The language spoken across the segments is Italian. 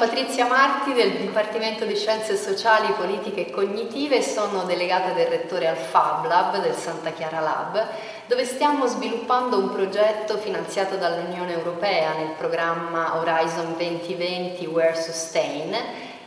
Patrizia Marti del Dipartimento di Scienze Sociali, Politiche e Cognitive e sono delegata del rettore al Fab Lab del Santa Chiara Lab dove stiamo sviluppando un progetto finanziato dall'Unione Europea nel programma Horizon 2020 Wear Sustain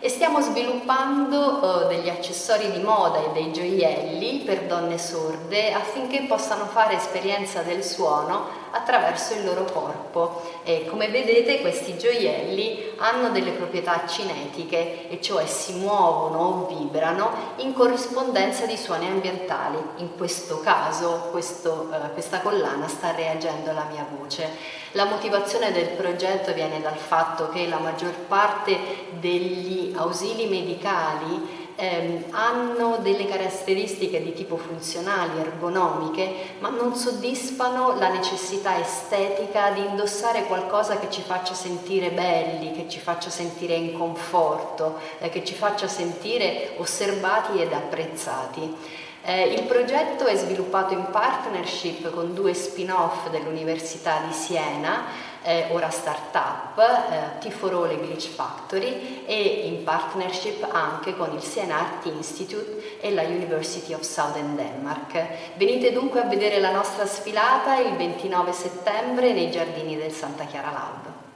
e stiamo sviluppando uh, degli accessori di moda e dei gioielli per donne sorde affinché possano fare esperienza del suono attraverso il loro corpo. E come vedete questi gioielli hanno delle proprietà cinetiche e cioè si muovono o vibrano in corrispondenza di suoni ambientali. In questo caso questo, uh, questa collana sta reagendo alla mia voce. La motivazione del progetto viene dal fatto che la maggior parte degli ausili medicali ehm, hanno delle caratteristiche di tipo funzionali, ergonomiche, ma non soddisfano la necessità estetica di indossare qualcosa che ci faccia sentire belli, che ci faccia sentire in conforto, eh, che ci faccia sentire osservati ed apprezzati. Eh, il progetto è sviluppato in partnership con due spin-off dell'Università di Siena, eh, ora startup, eh, Tiforole Glitch Factory e in partnership anche con il Siena Art Institute e la University of Southern Denmark. Venite dunque a vedere la nostra sfilata il 29 settembre nei giardini del Santa Chiara Lab.